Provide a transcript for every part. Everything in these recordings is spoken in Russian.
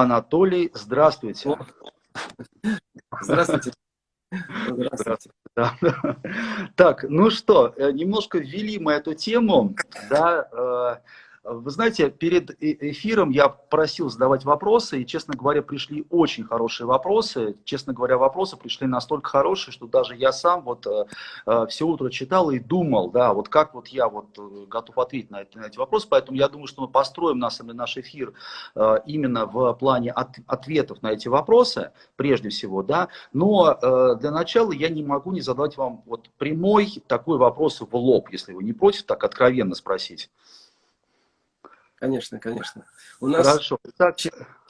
Анатолий, здравствуйте. Здравствуйте. Здравствуйте. Да. Так, ну что, э, немножко ввели мы эту тему, да, э, вы знаете, перед э, эфиром я просил задавать вопросы, и, честно говоря, пришли очень хорошие вопросы. Честно говоря, вопросы пришли настолько хорошие, что даже я сам вот э, э все утро читал и думал, да, вот как вот я вот э, готов ответить на, эти, на эти вопросы. Поэтому я думаю, что мы построим на самом деле наш эфир э, именно в плане от, ответов на эти вопросы, прежде всего, да. Но э, для начала я не могу не задать вам вот прямой такой вопрос в лоб, если вы не против, так откровенно спросить. Конечно, конечно. У нас Хорошо.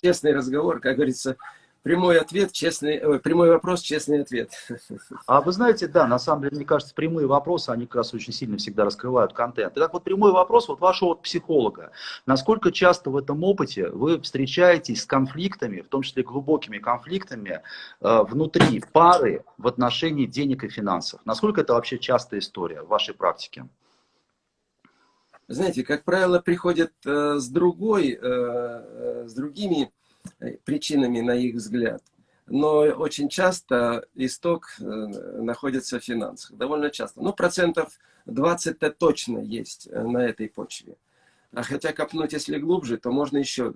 Честный разговор, как говорится, прямой ответ, честный, ой, прямой вопрос, честный ответ. А вы знаете, да, на самом деле, мне кажется, прямые вопросы, они как раз очень сильно всегда раскрывают контент. Итак, вот прямой вопрос вот вашего вот психолога. Насколько часто в этом опыте вы встречаетесь с конфликтами, в том числе глубокими конфликтами, э, внутри пары в отношении денег и финансов? Насколько это вообще частая история в вашей практике? Знаете, как правило, приходят э, с другой, э, э, с другими причинами, на их взгляд. Но очень часто исток находится в финансах. Довольно часто. Ну, процентов 20-то точно есть на этой почве. А хотя копнуть, если глубже, то можно еще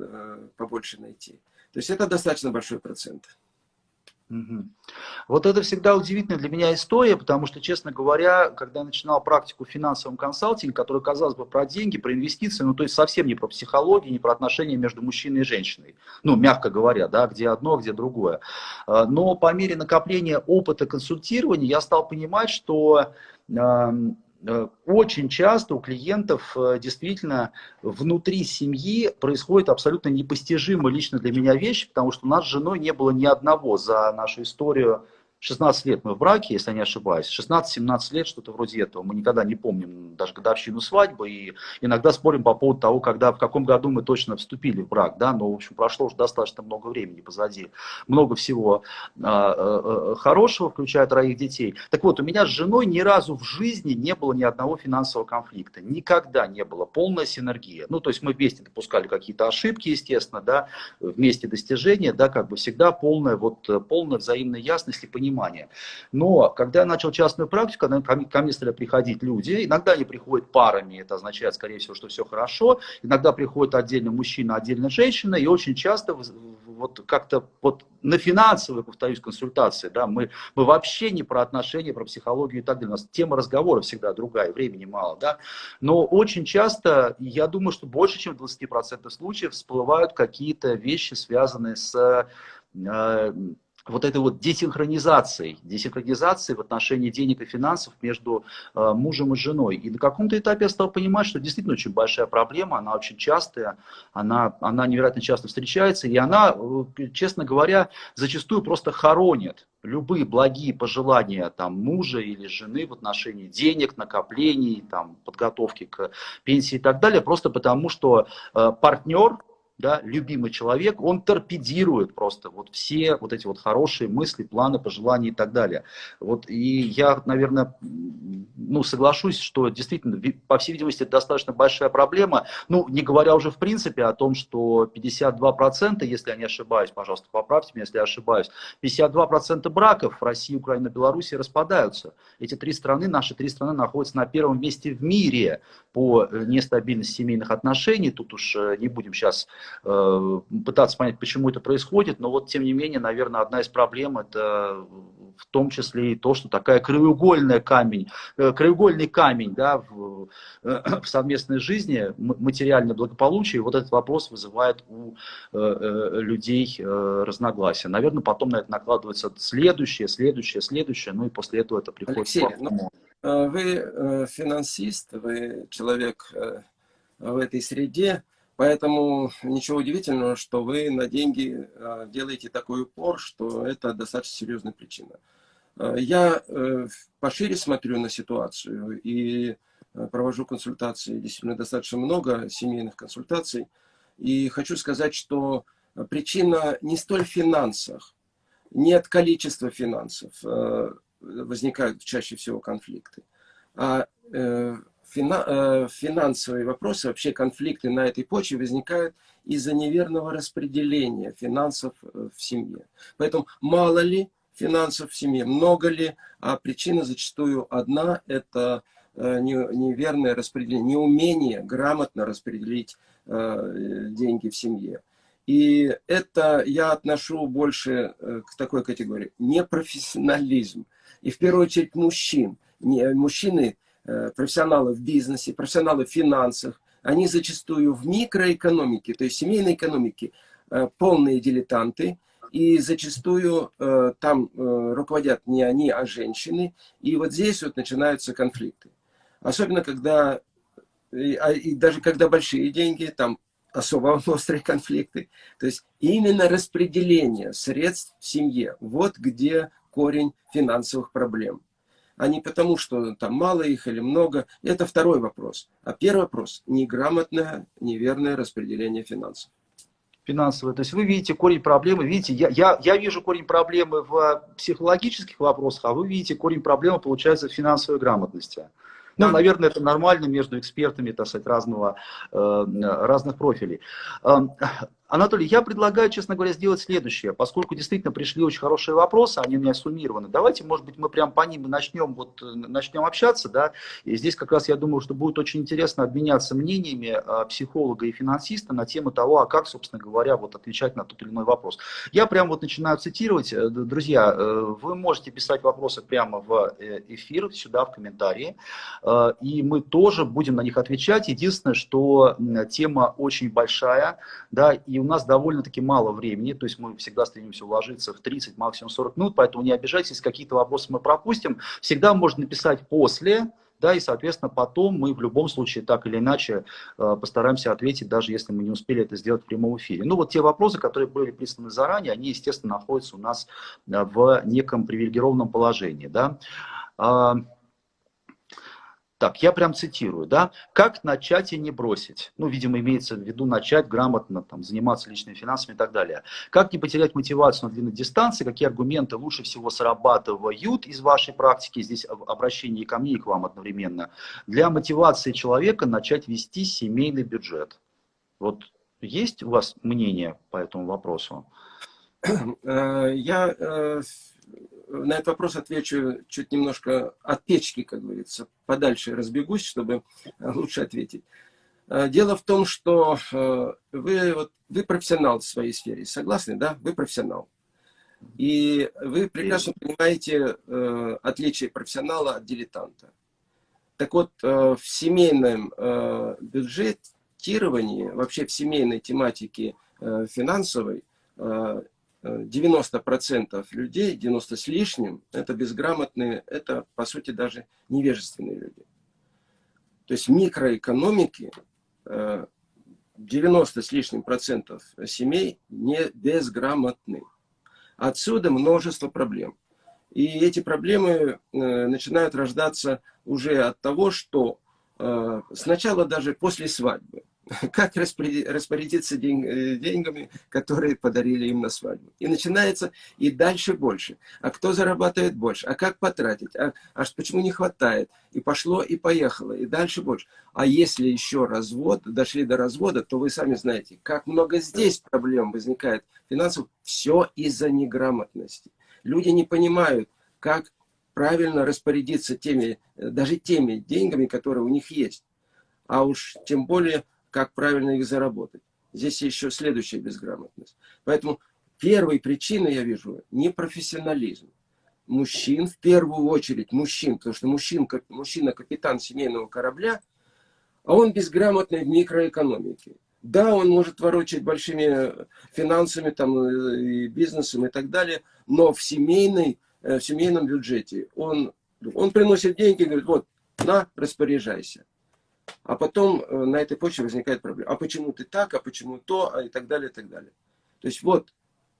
побольше найти. То есть это достаточно большой процент. Вот это всегда удивительная для меня история, потому что, честно говоря, когда я начинал практику в финансовом консалтинге, которая, казалось бы, про деньги, про инвестиции, ну, то есть совсем не про психологию, не про отношения между мужчиной и женщиной, ну, мягко говоря, да, где одно, где другое. А, но по мере накопления опыта консультирования я стал понимать, что очень часто у клиентов э, действительно внутри семьи происходит абсолютно непостижимая лично для меня вещь, потому что у нас с женой не было ни одного за нашу историю 16 лет мы в браке, если я не ошибаюсь. 16-17 лет, что-то вроде этого. Мы никогда не помним даже годовщину свадьбы. И иногда спорим по поводу того, когда, в каком году мы точно вступили в брак. Да? Но, в общем, прошло уже достаточно много времени позади. Много всего а, а, а, хорошего, включая троих детей. Так вот, у меня с женой ни разу в жизни не было ни одного финансового конфликта. Никогда не было. Полная синергия. Ну, то есть мы вместе допускали какие-то ошибки, естественно, да, вместе достижения, да, как бы всегда полная, вот, полная взаимная ясность и понимание понимание. Но когда я начал частную практику, ко мне стали приходить люди, иногда они приходят парами, это означает, скорее всего, что все хорошо, иногда приходит отдельно мужчина, отдельно женщина, и очень часто вот как-то вот на финансовые, повторюсь, консультации, да, мы, мы вообще не про отношения, про психологию и так далее. У нас тема разговора всегда другая, времени мало, да. Но очень часто, я думаю, что больше, чем в 20% случаев всплывают какие-то вещи, связанные с э, вот этой вот десинхронизацией, десинхронизацией в отношении денег и финансов между э, мужем и женой. И на каком-то этапе я стал понимать, что действительно очень большая проблема, она очень частая, она, она невероятно часто встречается, и она, э, честно говоря, зачастую просто хоронит любые благие пожелания там, мужа или жены в отношении денег, накоплений, там, подготовки к пенсии и так далее, просто потому что э, партнер, да, любимый человек, он торпедирует просто вот все вот эти вот хорошие мысли, планы, пожелания и так далее. Вот, и я, наверное, ну, соглашусь, что действительно, по всей видимости, это достаточно большая проблема. Ну, не говоря уже в принципе о том, что 52%, если я не ошибаюсь, пожалуйста, поправьте меня, если я ошибаюсь, 52% браков в России, Украине, Беларуси распадаются. Эти три страны, наши три страны находятся на первом месте в мире по э, нестабильности семейных отношений. Тут уж э, не будем сейчас пытаться понять, почему это происходит, но вот тем не менее, наверное, одна из проблем это в том числе и то, что такая краеугольная камень, э, краеугольный камень да, в, э, в совместной жизни, материальное благополучие, вот этот вопрос вызывает у людей разногласия. Наверное, потом на это накладывается следующее, следующее, следующее, ну и после этого это приходит Алексей, ну, вы финансист, вы человек в этой среде, Поэтому ничего удивительного, что вы на деньги а, делаете такой упор, что это достаточно серьезная причина. А, я э, пошире смотрю на ситуацию и э, провожу консультации, действительно достаточно много семейных консультаций. И хочу сказать, что причина не столь в финансах, не от количества финансов э, возникают чаще всего конфликты, а финансовые вопросы, вообще конфликты на этой почве возникают из-за неверного распределения финансов в семье. Поэтому мало ли финансов в семье, много ли, а причина зачастую одна – это неверное распределение, неумение грамотно распределить деньги в семье. И это я отношу больше э, к такой категории. Непрофессионализм. И в первую очередь мужчин. Мужчины, э, профессионалы в бизнесе, профессионалы в финансах, они зачастую в микроэкономике, то есть семейной экономике, э, полные дилетанты. И зачастую там руководят не они, а женщины. И вот здесь вот начинаются конфликты. Особенно когда, и, а, и даже когда большие деньги, там особо острые конфликты. То есть именно распределение средств в семье. Вот где корень финансовых проблем. А не потому, что там мало их или много. Это второй вопрос. А первый вопрос – неграмотное, неверное распределение финансов финансовые. То есть вы видите корень проблемы, видите, я, я, я вижу корень проблемы в психологических вопросах, а вы видите корень проблемы, получается, в финансовой грамотности. Ну, наверное, это нормально между экспертами, так сказать, разного, э, разных профилей. Анатолий, я предлагаю, честно говоря, сделать следующее. Поскольку действительно пришли очень хорошие вопросы, они у меня суммированы. Давайте, может быть, мы прям по ним начнем, вот, начнем общаться. Да? И здесь как раз я думаю, что будет очень интересно обменяться мнениями а, психолога и финансиста на тему того, а как, собственно говоря, вот, отвечать на тот или иной вопрос. Я прям вот начинаю цитировать. Э, друзья, э, вы можете писать вопросы прямо в э, эфир, сюда, в комментарии. И мы тоже будем на них отвечать. Единственное, что тема очень большая, да, и и у нас довольно-таки мало времени, то есть мы всегда стремимся уложиться в 30, максимум 40 минут, поэтому не обижайтесь, какие-то вопросы мы пропустим. Всегда можно написать после, да, и, соответственно, потом мы в любом случае так или иначе э, постараемся ответить, даже если мы не успели это сделать в прямом эфире. Ну, вот те вопросы, которые были присланы заранее, они, естественно, находятся у нас э, в неком привилегированном положении, да. Так, я прям цитирую, да, как начать и не бросить. Ну, видимо, имеется в виду начать грамотно, там, заниматься личными финансами и так далее. Как не потерять мотивацию на длинной дистанции, какие аргументы лучше всего срабатывают из вашей практики, здесь обращение и ко мне, и к вам одновременно, для мотивации человека начать вести семейный бюджет. Вот есть у вас мнение по этому вопросу? Э, я э, на этот вопрос отвечу чуть немножко от печки, как говорится, подальше разбегусь, чтобы лучше ответить. Э, дело в том, что э, вы, вот, вы профессионал в своей сфере, согласны, да? Вы профессионал. И вы прекрасно понимаете э, отличие профессионала от дилетанта. Так вот, в семейном бюджетировании, вообще в семейной тематике финансовой, 90% людей, 90 с лишним, это безграмотные, это, по сути, даже невежественные люди. То есть в микроэкономике 90 с лишним процентов семей не безграмотны. Отсюда множество проблем. И эти проблемы э, начинают рождаться уже от того, что э, сначала даже после свадьбы как распорядиться день, э, деньгами, которые подарили им на свадьбу. И начинается и дальше больше. А кто зарабатывает больше? А как потратить? А, а почему не хватает? И пошло, и поехало. И дальше больше. А если еще развод, дошли до развода, то вы сами знаете, как много здесь проблем возникает финансов. Все из-за неграмотности. Люди не понимают, как правильно распорядиться теми, э, даже теми деньгами, которые у них есть. А уж тем более как правильно их заработать. Здесь еще следующая безграмотность. Поэтому первой причиной я вижу непрофессионализм. Мужчин, в первую очередь мужчин, потому что мужчин, мужчина капитан семейного корабля, а он безграмотный в микроэкономике. Да, он может ворочать большими финансами, там, э, и бизнесом и так далее, но в, семейной, э, в семейном бюджете он, он приносит деньги и говорит, вот, на, распоряжайся. А потом э, на этой почве возникает проблема. А почему ты так, а почему то, а и так далее, и так далее. То есть вот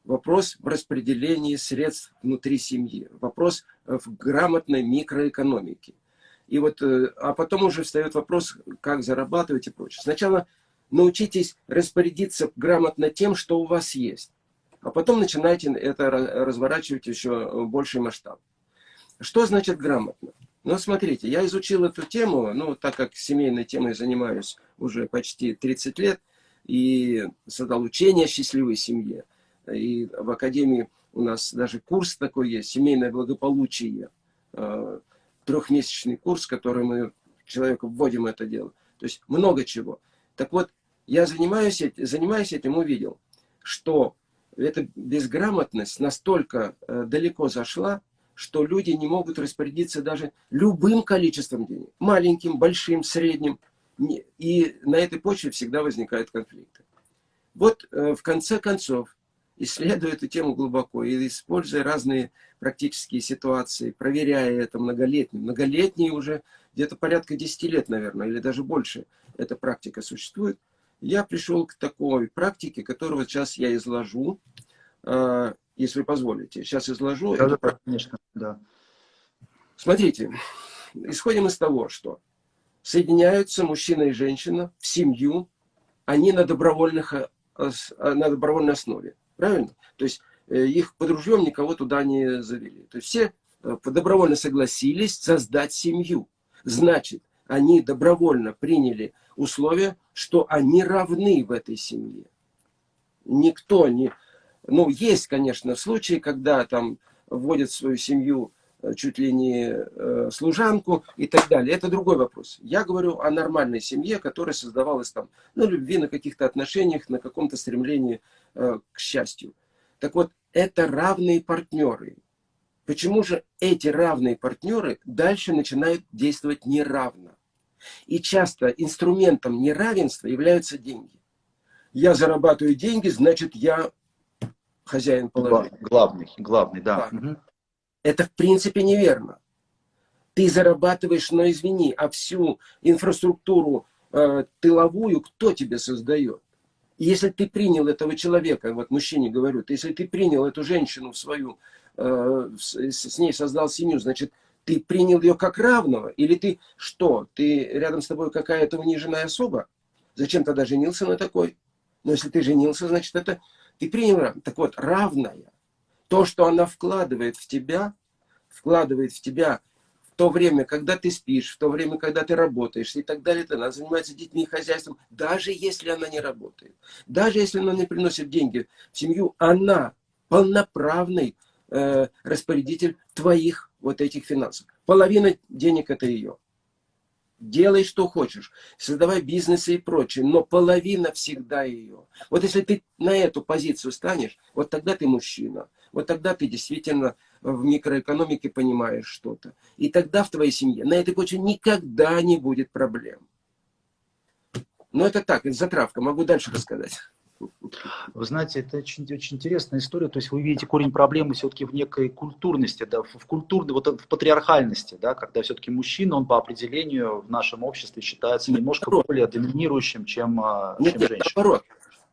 вопрос в распределении средств внутри семьи. Вопрос в грамотной микроэкономике. И вот, э, а потом уже встает вопрос, как зарабатывать и прочее. Сначала научитесь распорядиться грамотно тем, что у вас есть. А потом начинайте это разворачивать еще больший масштаб. Что значит грамотно? Но смотрите, я изучил эту тему, ну, так как семейной темой занимаюсь уже почти 30 лет, и создал учение счастливой семье. И в Академии у нас даже курс такой есть, семейное благополучие. Э, трехмесячный курс, который мы человеку вводим это дело. То есть много чего. Так вот, я занимаюсь, занимаюсь этим, увидел, что эта безграмотность настолько э, далеко зашла, что люди не могут распорядиться даже любым количеством денег. Маленьким, большим, средним. И на этой почве всегда возникают конфликты. Вот э, в конце концов, исследуя эту тему глубоко и используя разные практические ситуации, проверяя это многолетние, многолетние уже где-то порядка 10 лет, наверное, или даже больше эта практика существует, я пришел к такой практике, которую сейчас я изложу, э, если позволите. Сейчас изложу. Да, да, конечно, да. Смотрите, исходим из того, что соединяются мужчина и женщина в семью, они на, добровольных, э, на добровольной основе. Правильно? То есть э, их под ружьем никого туда не завели. То есть все добровольно согласились создать семью. Значит, они добровольно приняли условия, что они равны в этой семье. Никто не... Ну, есть, конечно, случаи, когда там вводят в свою семью э, чуть ли не э, служанку и так далее. Это другой вопрос. Я говорю о нормальной семье, которая создавалась там на любви, на каких-то отношениях, на каком-то стремлении э, к счастью. Так вот, это равные партнеры. Почему же эти равные партнеры дальше начинают действовать неравно? И часто инструментом неравенства являются деньги. Я зарабатываю деньги, значит, я хозяин положения. Главный, главный, да. да. Это в принципе неверно. Ты зарабатываешь, но извини, а всю инфраструктуру э, тыловую кто тебе создает? Если ты принял этого человека, вот мужчине говорю, если ты принял эту женщину в свою, э, с ней создал семью, значит, ты принял ее как равного? Или ты что? Ты рядом с тобой какая-то униженная особа? Зачем тогда женился на такой? Но если ты женился, значит, это ты принял Так вот, равная. То, что она вкладывает в тебя, вкладывает в тебя в то время, когда ты спишь, в то время, когда ты работаешь и так далее, то она занимается детьми и хозяйством, даже если она не работает, даже если она не приносит деньги в семью, она полноправный э, распорядитель твоих вот этих финансов. Половина денег это ее. Делай, что хочешь, создавай бизнесы и прочее, но половина всегда ее. Вот если ты на эту позицию станешь, вот тогда ты мужчина. Вот тогда ты действительно в микроэкономике понимаешь что-то. И тогда в твоей семье на этой почве никогда не будет проблем. Но это так, это затравка, могу дальше рассказать. Вы знаете, это очень, очень интересная история. То есть вы видите корень проблемы все-таки в некой культурности, да, в культурной, вот в патриархальности, да, когда все-таки мужчина, он по определению в нашем обществе считается немножко наоборот. более доминирующим, чем, а, нет, чем нет, женщина. Наоборот.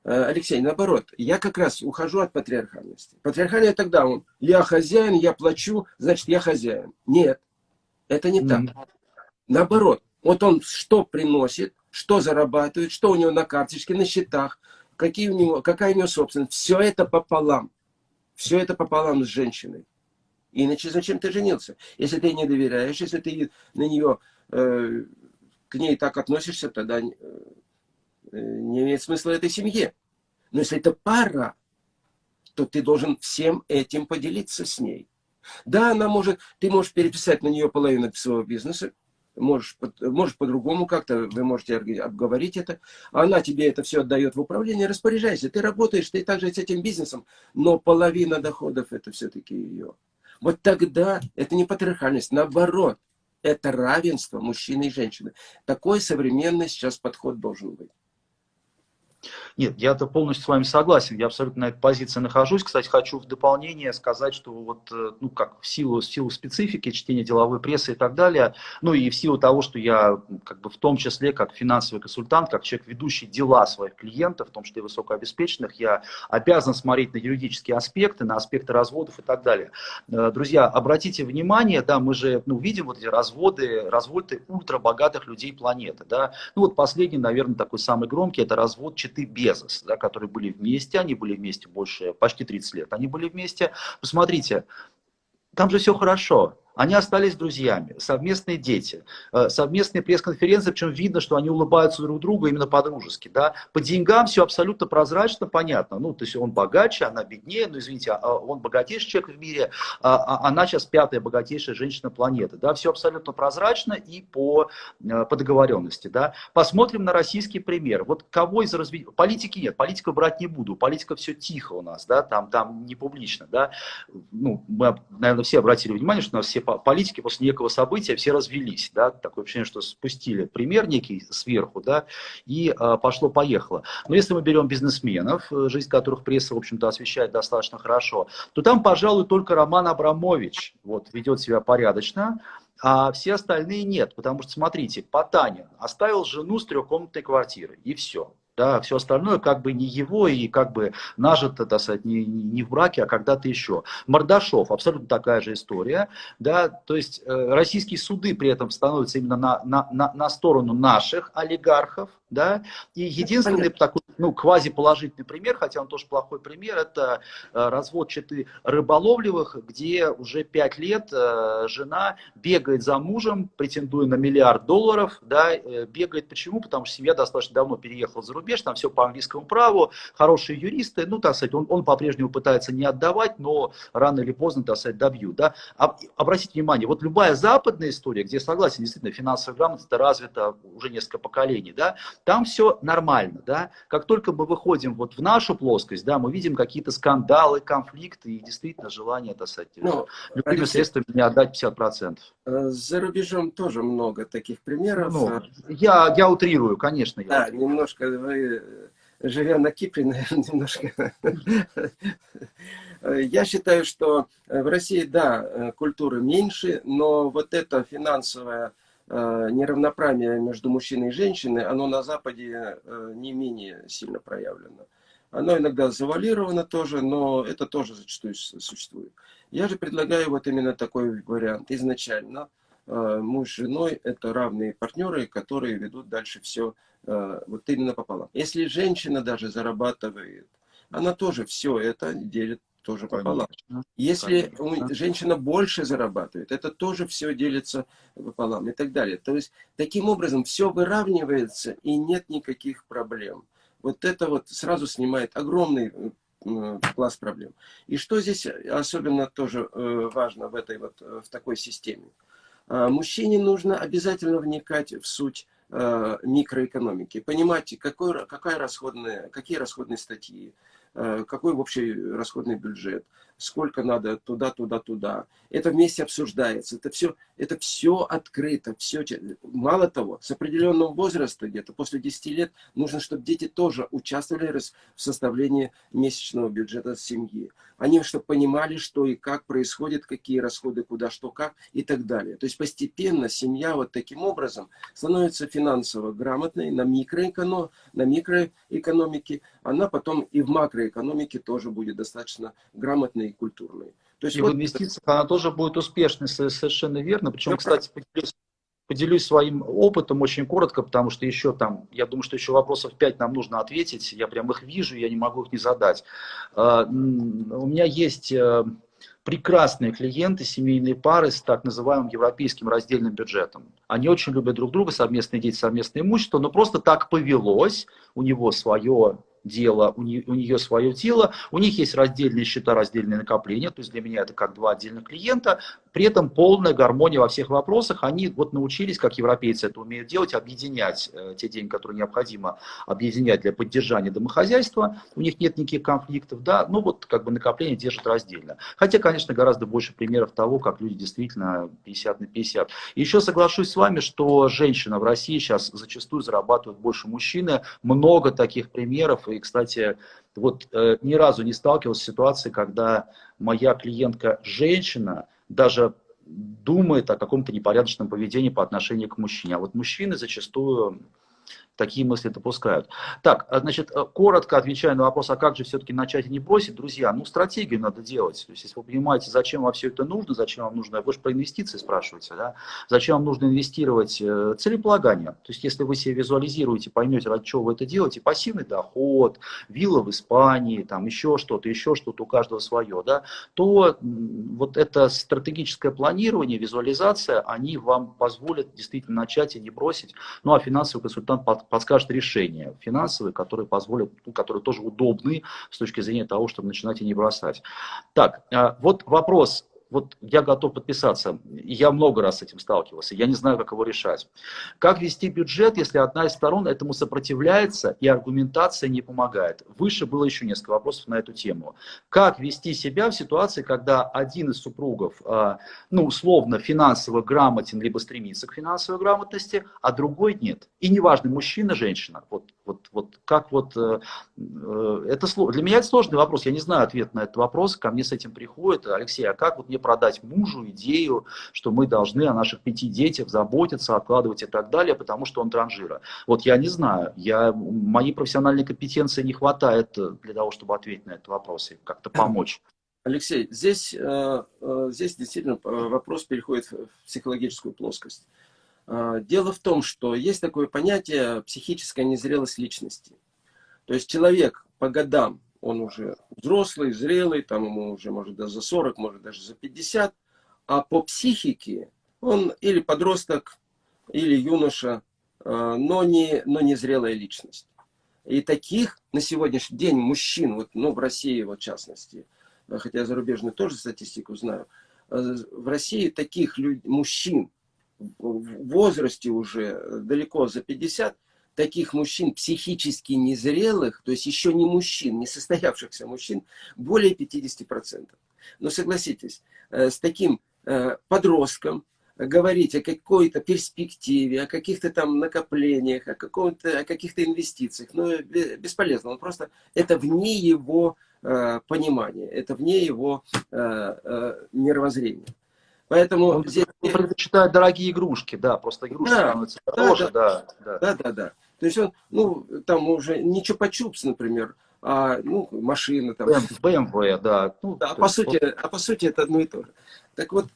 Э, Алексей, наоборот, я как раз ухожу от патриархальности. Патриархальная тогда он, я хозяин, я плачу, значит, я хозяин. Нет, это не mm -hmm. так. Наоборот, вот он что приносит, что зарабатывает, что у него на карточке, на счетах, какие у него, какая у него собственность. Все это пополам. Все это пополам с женщиной. Иначе зачем ты женился? Если ты не доверяешь, если ты на нее, э, к ней так относишься, тогда э, не имеет смысла этой семье. Но если это пара, то ты должен всем этим поделиться с ней. Да, она может, ты можешь переписать на нее половину своего бизнеса, можешь, может по-другому как-то, вы можете обговорить это. Она тебе это все отдает в управление, распоряжайся. Ты работаешь, ты также с этим бизнесом, но половина доходов это все-таки ее. Вот тогда это не патриархальность, наоборот, это равенство мужчины и женщины. Такой современный сейчас подход должен быть. Нет, я-то полностью с вами согласен, я абсолютно на этой позиции нахожусь. Кстати, хочу в дополнение сказать, что вот, э, ну, как в силу, в силу специфики чтения деловой прессы и так далее, ну, и в силу того, что я, как бы, в том числе, как финансовый консультант, как человек, ведущий дела своих клиентов, в том числе высокообеспеченных, я обязан смотреть на юридические аспекты, на аспекты разводов и так далее. Э, друзья, обратите внимание, да, мы же, ну, видим вот эти разводы, разводы ультрабогатых людей планеты, да. Ну, вот последний, наверное, такой самый громкий, это развод Читы Безос, да, которые были вместе, они были вместе больше, почти 30 лет, они были вместе. Посмотрите, там же все хорошо. Они остались друзьями, совместные дети, э, совместные пресс-конференции, причем видно, что они улыбаются друг другу именно по-дружески. Да? По деньгам все абсолютно прозрачно, понятно. Ну, то есть он богаче, она беднее, ну, извините, а, а он богатейший человек в мире, а, а она сейчас пятая богатейшая женщина планеты. Да? Все абсолютно прозрачно и по, э, по договоренности. Да? Посмотрим на российский пример. Вот кого из развития... Политики нет, политику брать не буду, политика все тихо у нас, да? там, там не публично. Да? Ну, мы, наверное, все обратили внимание, что у нас все политики после некого события все развелись, да, такое ощущение, что спустили пример некий сверху, да, и э, пошло-поехало. Но если мы берем бизнесменов, э, жизнь которых пресса, в общем-то, освещает достаточно хорошо, то там, пожалуй, только Роман Абрамович вот, ведет себя порядочно, а все остальные нет, потому что, смотрите, Потанин оставил жену с трехкомнатной квартирой, и все. Да, все остальное как бы не его и как бы нажито, так сказать, не, не в браке, а когда-то еще. Мордашов, абсолютно такая же история. Да, то есть э, российские суды при этом становятся именно на, на, на, на сторону наших олигархов, да? И единственный Понятно. такой ну, квазиположительный пример, хотя он тоже плохой пример, это э, развод Читы Рыболовлевых, где уже пять лет э, жена бегает за мужем, претендуя на миллиард долларов. Да? Э, бегает почему? Потому что семья достаточно давно переехала за рубеж, там все по английскому праву, хорошие юристы, ну, так сказать, он, он по-прежнему пытается не отдавать, но рано или поздно, так сказать, добьют. Да? А, обратите внимание, вот любая западная история, где, согласен, действительно, финансовая грамотность развита уже несколько поколений, да, там все нормально, да. Как только мы выходим вот в нашу плоскость, да, мы видим какие-то скандалы, конфликты и действительно желание, сказать, ну, любыми Алексей, средствами не отдать 50%. Э, за рубежом тоже много таких примеров. Ну, я, я утрирую, конечно. Я да, утрирую. немножко вы, живя на Кипре, наверное, немножко... Я считаю, что в России, да, э, культуры меньше, но вот это финансовая Э, неравноправие между мужчиной и женщиной, оно на Западе э, не менее сильно проявлено. Оно иногда завалировано тоже, но это тоже зачастую существует. Я же предлагаю вот именно такой вариант. Изначально э, муж с женой – это равные партнеры, которые ведут дальше все вот именно пополам. Если женщина даже зарабатывает, она тоже все это делит тоже пополам. Конечно, Если конечно. женщина больше зарабатывает, это тоже все делится пополам и так далее. То есть, таким образом, все выравнивается и нет никаких проблем. Вот это вот сразу снимает огромный класс проблем. И что здесь особенно тоже э, важно в этой вот, в такой системе? А, мужчине нужно обязательно вникать в суть э, микроэкономики, понимать, какой, какая расходная, какие расходные статьи, Э, какой общий расходный бюджет, сколько надо туда, туда, туда. Это вместе обсуждается. Это все, это все открыто. Все. Мало того, с определенного возраста, где-то после 10 лет, нужно, чтобы дети тоже участвовали в составлении месячного бюджета семьи. Они чтобы понимали, что и как происходит, какие расходы, куда, что, как и так далее. То есть постепенно семья вот таким образом становится финансово грамотной на, микроэконом, на микроэкономике. Она потом и в макроэкономике тоже будет достаточно грамотной культурной. То есть и вот... в инвестициях она тоже будет успешной, совершенно верно. Причем, кстати, поделюсь, поделюсь своим опытом очень коротко, потому что еще там, я думаю, что еще вопросов 5 нам нужно ответить. Я прям их вижу, я не могу их не задать. А, у меня есть э, прекрасные клиенты, семейные пары с так называемым европейским раздельным бюджетом. Они очень любят друг друга, совместные дети, совместное имущество, но просто так повелось, у него свое дело, у нее, у нее свое тело, у них есть раздельные счета, раздельные накопления, то есть для меня это как два отдельных клиента, при этом полная гармония во всех вопросах, они вот научились, как европейцы это умеют делать, объединять э, те деньги, которые необходимо объединять для поддержания домохозяйства, у них нет никаких конфликтов, да, ну вот как бы накопление держат раздельно. Хотя, конечно, гораздо больше примеров того, как люди действительно 50 на 50. И еще соглашусь с вами, что женщина в России сейчас зачастую зарабатывает больше мужчины, много таких примеров, и, кстати, вот э, ни разу не сталкивался с ситуацией, когда моя клиентка женщина даже думает о каком-то непорядочном поведении по отношению к мужчине. А вот мужчины зачастую такие мысли допускают. Так, а, значит, э, коротко отвечая на вопрос, а как же все-таки начать и не бросить, друзья, ну, стратегию надо делать. То есть, если вы понимаете, зачем вам все это нужно, зачем вам нужно, вы же про инвестиции спрашиваете, да, зачем вам нужно инвестировать э, целеполагание. То есть, если вы себе визуализируете, поймете, ради чего вы это делаете, пассивный доход, вилла в Испании, там еще что-то, еще что-то, у каждого свое, да, то вот это стратегическое планирование, визуализация, они вам позволят действительно начать и не бросить. Ну, а финансовый консультант подскажет решения финансовые, которые позволят, ну, которые тоже удобны с точки зрения того, чтобы начинать и не бросать. Так, а, вот вопрос вот я готов подписаться. Я много раз с этим сталкивался, я не знаю, как его решать. Как вести бюджет, если одна из сторон этому сопротивляется и аргументация не помогает? Выше было еще несколько вопросов на эту тему. Как вести себя в ситуации, когда один из супругов, а, ну, условно, финансово грамотен, либо стремится к финансовой грамотности, а другой нет? И неважно, мужчина, женщина. Вот, вот, как вот... Э, э, это, для меня это сложный вопрос, я не знаю ответ на этот вопрос, ко мне с этим приходит. Алексей, а как вот мне продать мужу идею, что мы должны о наших пяти детях заботиться, откладывать и так далее, потому что он транжира. Вот я не знаю, я, моей профессиональной компетенции не хватает для того, чтобы ответить на этот вопрос и как-то помочь. Алексей, здесь, э, э, здесь действительно э, вопрос переходит в психологическую плоскость. Дело в том, что есть такое понятие психическая незрелость личности. То есть человек по годам он уже взрослый, зрелый, там ему уже может даже за 40, может даже за 50, а по психике он или подросток, или юноша, э, но не, но не зрелая личность. И таких на сегодняшний день мужчин, вот, ну, в России вот, в частности, хотя я зарубежную тоже статистику знаю, э, в России таких люд... мужчин в возрасте уже далеко за 50 таких мужчин психически незрелых, то есть еще не мужчин, не состоявшихся мужчин, более 50%. Но согласитесь, э, с таким э, подростком говорить о какой-то перспективе, о каких-то там накоплениях, о, о каких-то инвестициях, ну, бесполезно. Он просто, это вне его э, понимания, это вне его мировоззрения. Поэтому он, здесь... он предпочитает дорогие игрушки, да, просто игрушки да, становятся дороже, да да, да. да, да, да. То есть он, ну, там уже не чупа-чупс, например, а, ну, машина там. BMW, да. Ну, да а, по сути, вот... а по сути это одно и то же. Так вот,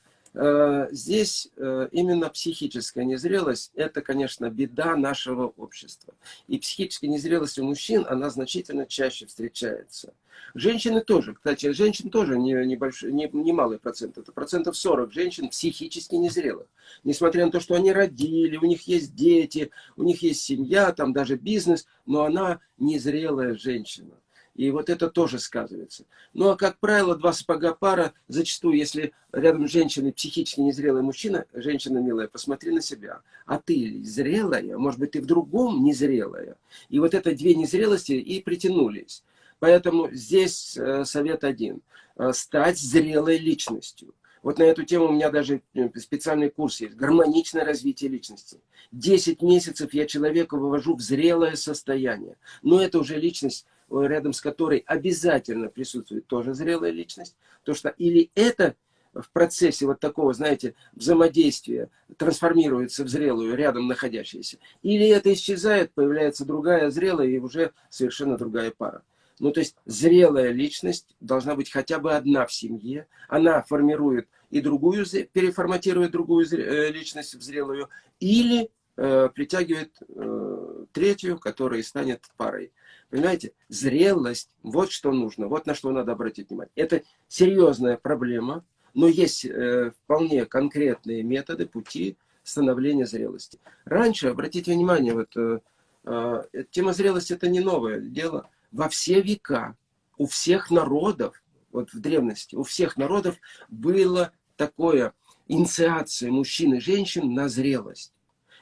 здесь э, именно психическая незрелость, это, конечно, беда нашего общества. И психическая незрелость у мужчин, она значительно чаще встречается. Женщины тоже, кстати, женщин тоже не, небольшой, не, не малый процент, это процентов 40 женщин психически незрелых. Несмотря на то, что они родили, у них есть дети, у них есть семья, там даже бизнес, но она незрелая женщина. И вот это тоже сказывается. Ну, а как правило, два сапога пара, зачастую, если рядом с женщиной психически незрелый мужчина, женщина милая, посмотри на себя. А ты зрелая, может быть, ты в другом незрелая. И вот это две незрелости и притянулись. Поэтому здесь э, совет один. Э, стать зрелой личностью. Вот на эту тему у меня даже э, специальный курс есть. Гармоничное развитие личности. Десять месяцев я человека вывожу в зрелое состояние. Но это уже личность, рядом с которой обязательно присутствует тоже зрелая личность. То что или это в процессе вот такого, знаете, взаимодействия трансформируется в зрелую, рядом находящаяся. Или это исчезает, появляется другая зрелая и уже совершенно другая пара. Ну, то есть зрелая личность должна быть хотя бы одна в семье. Она формирует и другую, переформатирует другую э, личность в зрелую, или э, притягивает э, третью, которая станет парой. Понимаете, зрелость, вот что нужно, вот на что надо обратить внимание. Это серьезная проблема, но есть э, вполне конкретные методы, пути становления зрелости. Раньше, обратите внимание, вот э, э, тема зрелости это не новое дело во все века у всех народов, вот в древности, у всех народов было такое инициация мужчин и женщин на зрелость.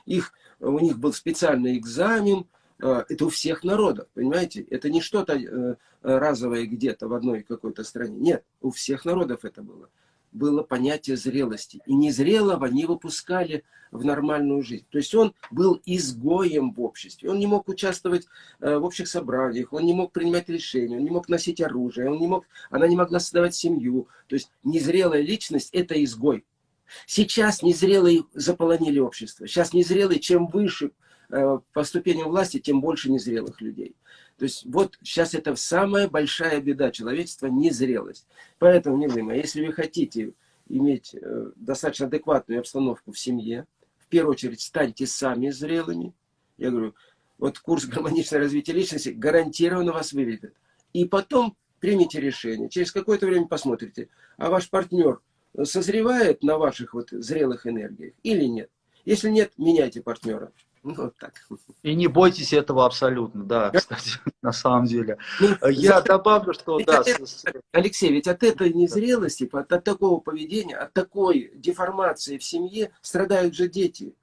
Их, у них был специальный экзамен, э, это у всех народов, понимаете? Это не что-то э, разовое где-то в одной какой-то стране. Нет, у всех народов это было было понятие зрелости. И незрелого не выпускали в нормальную жизнь. То есть он был изгоем в обществе. Он не мог участвовать э, в общих собраниях, он не мог принимать решения, он не мог носить оружие, он не мог, она не могла создавать семью. То есть незрелая личность – это изгой. Сейчас незрелые заполонили общество. Сейчас незрелые, чем выше э, по ступеням власти, тем больше незрелых людей. То есть вот сейчас это самая большая беда человечества – незрелость. Поэтому, милые если вы хотите иметь э, достаточно адекватную обстановку в семье, в первую очередь станьте сами зрелыми. Я говорю, вот курс гармоничное развитие личности гарантированно вас выведет. И потом примите решение. Через какое-то время посмотрите, а ваш партнер созревает на ваших вот зрелых энергиях или нет. Если нет, меняйте партнера. Ну, вот так. И не бойтесь этого абсолютно, да, кстати, на самом деле. Ну, Я добавлю, что да. Алексей, ведь от этой незрелости, от, от такого поведения, от такой деформации в семье страдают же дети.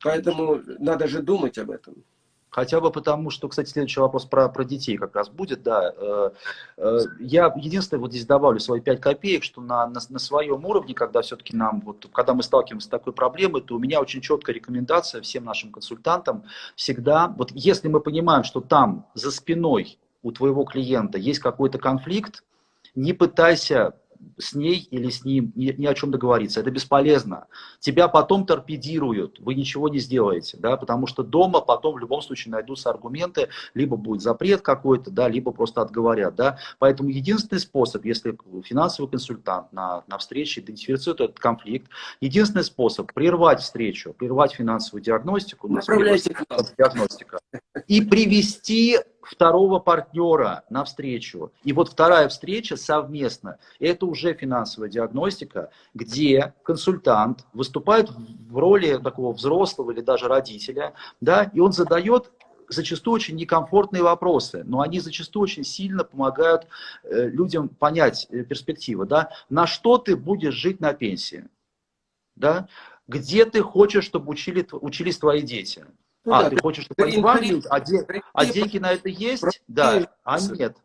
Поэтому надо же думать об этом. Хотя бы потому, что, кстати, следующий вопрос про, про детей как раз будет, да. Э, э, я единственное вот здесь добавлю свои 5 копеек, что на, на, на своем уровне, когда все-таки нам, вот, когда мы сталкиваемся с такой проблемой, то у меня очень четкая рекомендация всем нашим консультантам всегда, вот если мы понимаем, что там за спиной у твоего клиента есть какой-то конфликт, не пытайся с ней или с ним ни, ни о чем договориться. Это бесполезно. Тебя потом торпедируют, вы ничего не сделаете, да, потому что дома потом в любом случае найдутся аргументы, либо будет запрет какой-то, да, либо просто отговорят. Да. Поэтому единственный способ, если финансовый консультант на, на встрече идентифицирует этот конфликт, единственный способ прервать встречу, прервать финансовую диагностику, Направляйте диагностика, и привести второго партнера на встречу. И вот вторая встреча совместно, это уже финансовая диагностика, где консультант выступает в роли такого взрослого или даже родителя, да, и он задает зачастую очень некомфортные вопросы, но они зачастую очень сильно помогают э, людям понять э, перспективы. Да? На что ты будешь жить на пенсии? Да? Где ты хочешь, чтобы учили, учились твои дети? Ну, а, да, ты хочешь, вам а, де, а деньги на это есть? Да, а нет.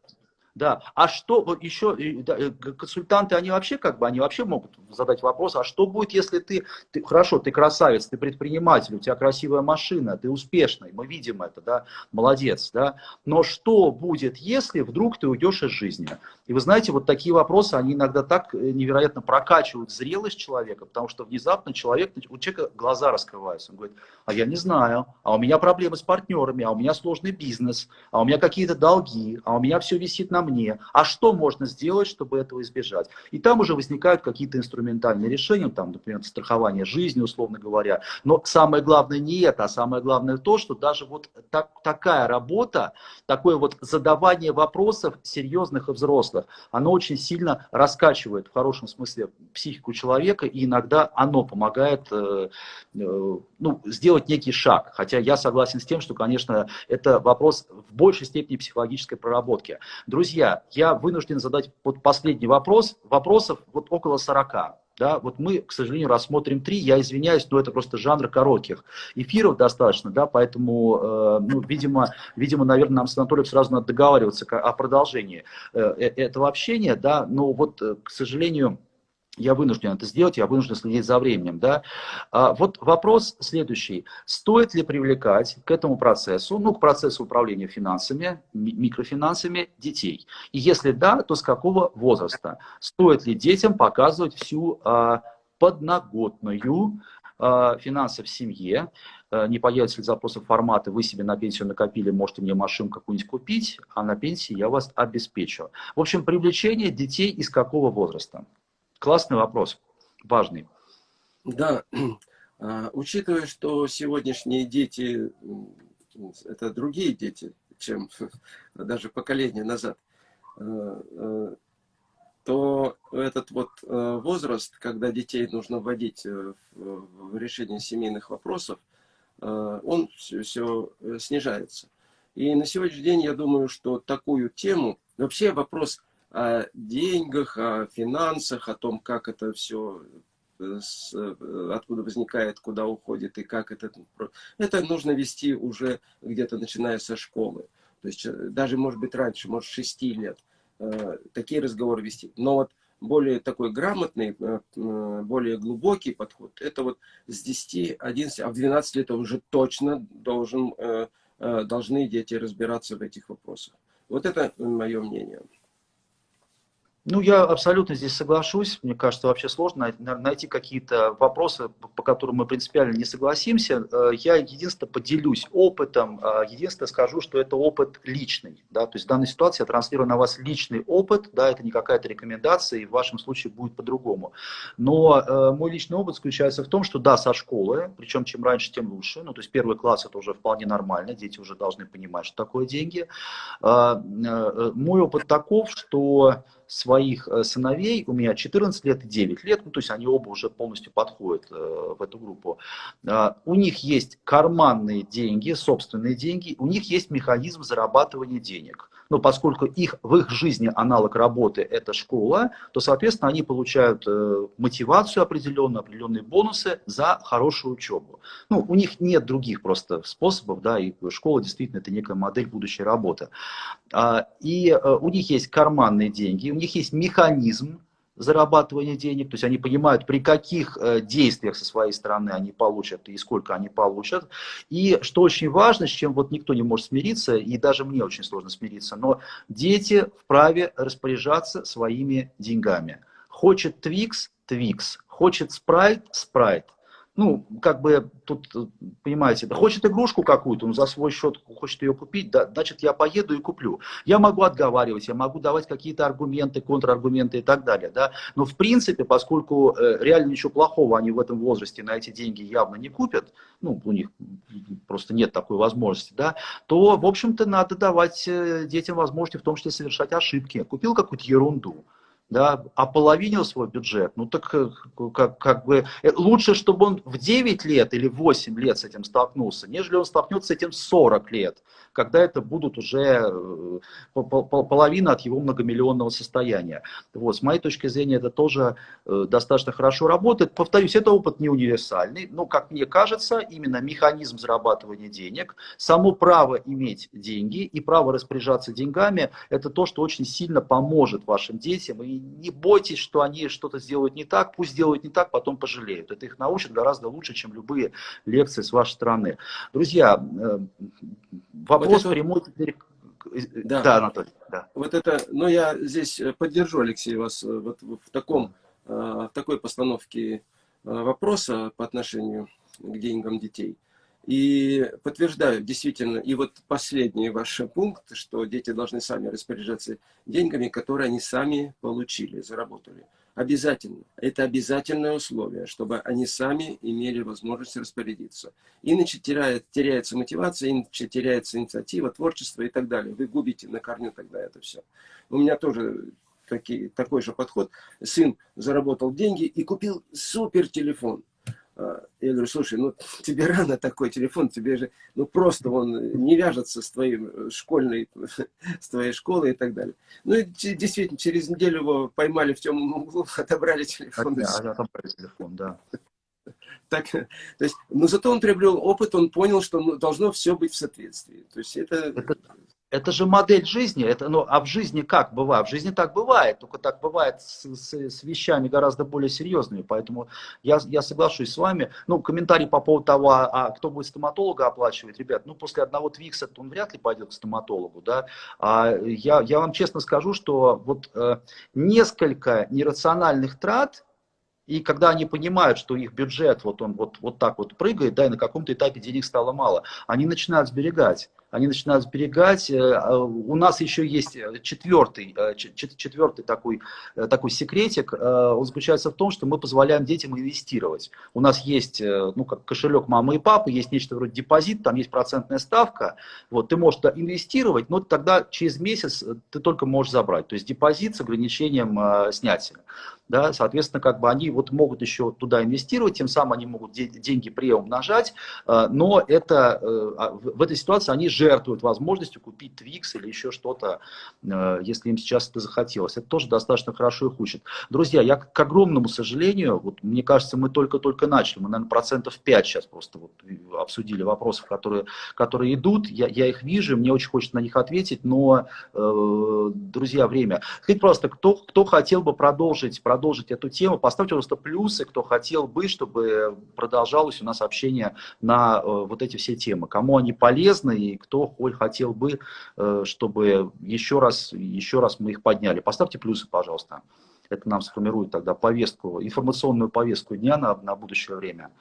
Да, а что, еще, э, консультанты, они вообще как бы, они вообще могут задать вопрос, а что будет, если ты, ты, хорошо, ты красавец, ты предприниматель, у тебя красивая машина, ты успешный, мы видим это, да, молодец, да, но что будет, если вдруг ты уйдешь из жизни? И вы знаете, вот такие вопросы, они иногда так э, невероятно прокачивают зрелость человека, потому что внезапно человек, у человека глаза раскрываются, он говорит, а я не знаю, а у меня проблемы с партнерами, а у меня сложный бизнес, а у меня какие-то долги, а у меня все висит на мне, а что можно сделать, чтобы этого избежать? И там уже возникают какие-то инструментальные решения, там, например, страхование жизни, условно говоря. Но самое главное не это, а самое главное то, что даже вот так, такая работа, такое вот задавание вопросов серьезных и взрослых, оно очень сильно раскачивает в хорошем смысле психику человека, и иногда оно помогает э, э, ну, сделать некий шаг. Хотя я согласен с тем, что, конечно, это вопрос в большей степени психологической проработки. Друзья, я вынужден задать вот последний вопрос. Вопросов вот около 40. Да, вот мы, к сожалению, рассмотрим три. Я извиняюсь, но это просто жанр коротких эфиров достаточно, да, поэтому, э, ну, видимо, видимо, наверное, нам с Анатолием сразу надо договариваться о продолжении э, э этого общения, да, но вот, э, к сожалению, я вынужден это сделать, я вынужден следить за временем. Да? А, вот вопрос следующий. Стоит ли привлекать к этому процессу, ну, к процессу управления финансами, микрофинансами детей? И если да, то с какого возраста? Стоит ли детям показывать всю а, подноготную а, финансы в семье? А, не появится ли запросов формата «Вы себе на пенсию накопили, можете мне машину какую-нибудь купить, а на пенсии я вас обеспечу». В общем, привлечение детей из какого возраста? Классный вопрос, важный. Да, а, учитывая, что сегодняшние дети, это другие дети, чем даже поколение назад, э, э, то этот вот э, возраст, когда детей нужно вводить в решение семейных вопросов, он все, все снижается. И на сегодняшний день я думаю, что такую тему, вообще вопрос о деньгах, о финансах, о том, как это все, э, э, откуда возникает, куда уходит и как это... Это нужно вести уже где-то начиная со школы. То есть э, даже, может быть, раньше, может, 6 лет такие разговоры вести. Но вот более такой грамотный, более глубокий подход, это вот с 10, 11, а в 12 лет уже точно должен, должны дети разбираться в этих вопросах. Вот это мое мнение. Ну, я абсолютно здесь соглашусь. Мне кажется, вообще сложно найти какие-то вопросы, по которым мы принципиально не согласимся. Э, я единственное поделюсь опытом, э, единственное скажу, что это опыт личный. Да? То есть в данной ситуации я транслирую на вас личный опыт, да, это не какая-то рекомендация, и в вашем случае будет по-другому. Но э, мой личный опыт заключается в том, что да, со школы, причем чем раньше, тем лучше. Ну, то есть первый класс это уже вполне нормально, дети уже должны понимать, что такое деньги. Мой опыт таков, что своих э, сыновей, у меня 14 лет и 9 лет, ну, то есть они оба уже полностью подходят э, в эту группу. А, у них есть карманные деньги, собственные деньги, у них есть механизм зарабатывания денег но поскольку их, в их жизни аналог работы – это школа, то, соответственно, они получают э, мотивацию определенную, определенные бонусы за хорошую учебу. Ну, у них нет других просто способов, да, и школа действительно это некая модель будущей работы. А, и э, у них есть карманные деньги, у них есть механизм, зарабатывания денег, то есть они понимают, при каких э, действиях со своей стороны они получат и сколько они получат. И что очень важно, с чем вот никто не может смириться, и даже мне очень сложно смириться, но дети вправе распоряжаться своими деньгами. Хочет Twix – Twix, хочет Sprite – Sprite ну, как бы тут, понимаете, да хочет игрушку какую-то, он за свой счет хочет ее купить, да, значит, я поеду и куплю. Я могу отговаривать, я могу давать какие-то аргументы, контраргументы и так далее, да, но в принципе, поскольку э, реально ничего плохого они в этом возрасте на эти деньги явно не купят, ну, у них просто нет такой возможности, да, то, в общем-то, надо давать э, детям возможности в том числе совершать ошибки. Купил какую-то ерунду, да, ополовинил свой бюджет, ну так э, как, как бы э, лучше, чтобы он в 9 лет или 8 лет с этим столкнулся, нежели он столкнется с этим 40 лет, когда это будут уже э, половина от его многомиллионного состояния. Вот, с моей точки зрения, это тоже достаточно хорошо работает. Повторюсь, это опыт не универсальный, но, как мне кажется, именно механизм зарабатывания денег, само право иметь деньги и право распоряжаться деньгами, это то, что очень сильно поможет вашим детям и не бойтесь, что они что-то сделают не так, пусть сделают не так, потом пожалеют. Это их научит гораздо лучше, чем любые лекции с вашей стороны. Друзья, э, вопрос вот это... прямой теперь... Да. да, Анатолий. Да. Вот это, но я здесь поддержу, Алексей, вас э, вот в, таком, э, в такой постановке вопроса по отношению к деньгам детей. И подтверждаю, действительно, и вот последний ваш пункт, что дети должны сами распоряжаться деньгами, которые они сами получили, заработали. Обязательно. Это обязательное условие, чтобы они сами имели возможность распорядиться. Иначе теряет, теряется мотивация, иначе теряется инициатива, творчество и так далее. Вы губите на корню тогда это все. У меня тоже такие, такой же подход. Сын заработал деньги и купил супер телефон я говорю, слушай, ну тебе рано такой телефон, тебе же, ну просто он не вяжется с твоей э, школьной, с твоей школой и так далее. Ну и действительно, через неделю его поймали в темном углу, отобрали телефон. Да, отобрали телефон, да. Так, то есть, но зато он приобрел опыт, он понял, что ну, должно все быть в соответствии. То есть это... это это же модель жизни, это, ну, а в жизни как бывает? В жизни так бывает, только так бывает с, с, с вещами гораздо более серьезными, поэтому я, я соглашусь с вами. Ну, комментарий по поводу того, а, а кто будет стоматолога оплачивать, ребят, ну, после одного твикса он вряд ли пойдет к стоматологу, да. А я, я вам честно скажу, что вот э, несколько нерациональных трат, и когда они понимают, что их бюджет вот он вот, вот так вот прыгает, да, и на каком-то этапе денег стало мало, они начинают сберегать они начинают сберегать. Э, а у нас еще есть четвертый, э, четвертый такой, э, такой секретик. Он заключается в том, что мы позволяем детям инвестировать. У нас есть ну, как кошелек мамы и папы, есть нечто вроде депозит, там есть процентная ставка. Вот, ты можешь инвестировать, но тогда через месяц ты только можешь забрать. То есть депозит с ограничением снятия да, соответственно, как бы они вот могут еще туда инвестировать, тем самым они могут деньги приумножать, э, но это, э, а, в этой ситуации они жертвуют возможностью купить Twix или еще что-то, э, если им сейчас это захотелось. Это тоже достаточно хорошо их учит. Друзья, я к огромному сожалению, вот мне кажется, мы только-только начали, мы, наверное, процентов 5 сейчас просто вот обсудили вопросов, которые, которые идут, я, я их вижу, мне очень хочется на них ответить, но, друзья, время. Скажите просто, кто, кто хотел бы продолжить продолжить эту тему. Поставьте просто плюсы, кто хотел бы, чтобы продолжалось у нас общение на э, вот эти все темы. Кому они полезны и кто хотел бы, э, чтобы еще раз, еще раз мы их подняли. Поставьте плюсы, пожалуйста. Это нам сформирует тогда повестку, информационную повестку дня на, на будущее время.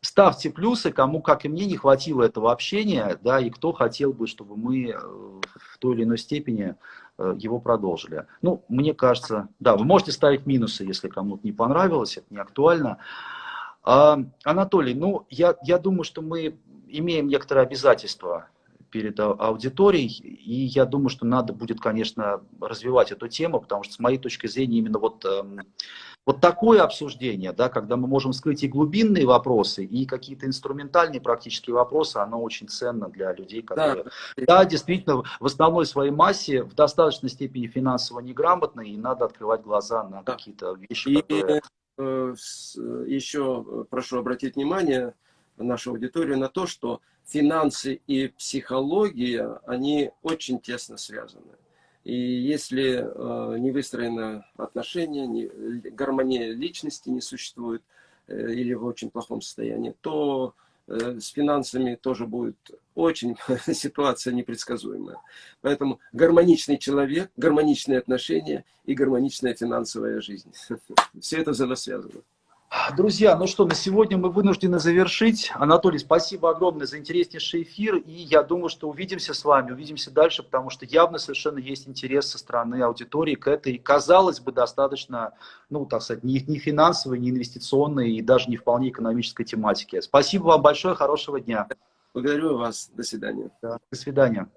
Ставьте плюсы, кому, как и мне, не хватило этого общения, да, и кто хотел бы, чтобы мы в той или иной степени Э, его продолжили. Ну, мне кажется, да, вы можете ставить минусы, если кому-то не понравилось, это не актуально. А, Анатолий, ну, я, я думаю, что мы имеем некоторые обязательства перед аудиторией, и я думаю, что надо будет, конечно, развивать эту тему, потому что, с моей точки зрения, именно вот эм, вот такое обсуждение, да, когда мы можем скрыть и глубинные вопросы, и какие-то инструментальные практические вопросы, оно очень ценно для людей, которые, да, да действительно, в основной своей массе в достаточной степени финансово неграмотные, и надо открывать глаза на да. какие-то вещи, и, которые... Э, еще прошу обратить внимание нашу аудиторию на то, что финансы и психология, они очень тесно связаны. И если э, не выстроено отношение, не, гармония личности не существует э, или в очень плохом состоянии, то э, с финансами тоже будет очень ситуация непредсказуемая. Поэтому гармоничный человек, гармоничные отношения и гармоничная финансовая жизнь. Все это взаимосвязано. Друзья, ну что, на сегодня мы вынуждены завершить. Анатолий, спасибо огромное за интереснейший эфир. И я думаю, что увидимся с вами, увидимся дальше, потому что явно совершенно есть интерес со стороны аудитории к этой, казалось бы, достаточно, ну, так сказать, не, не финансовой, не инвестиционной и даже не вполне экономической тематике. Спасибо вам большое, хорошего дня. Благодарю вас. До свидания. Да, до свидания.